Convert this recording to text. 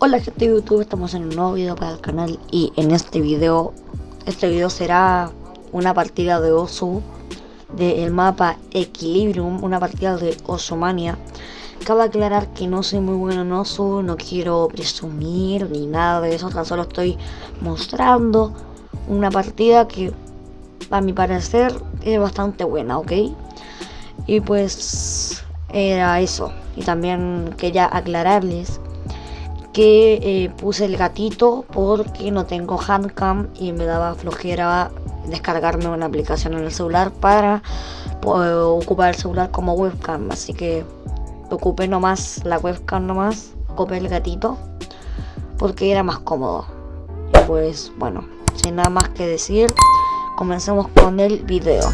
Hola gente de YouTube, estamos en un nuevo video para el canal y en este video, este video será una partida de Osu del mapa Equilibrium, una partida de Osomania. Cabe aclarar que no soy muy bueno en Osu, no quiero presumir ni nada de eso, tan solo estoy mostrando una partida que a mi parecer es bastante buena, ¿ok? Y pues era eso, y también quería aclararles que eh, puse el gatito porque no tengo handcam y me daba flojera descargarme una aplicación en el celular para ocupar el celular como webcam. Así que ocupé nomás la webcam nomás ocupé el gatito porque era más cómodo. Y pues bueno sin nada más que decir comencemos con el video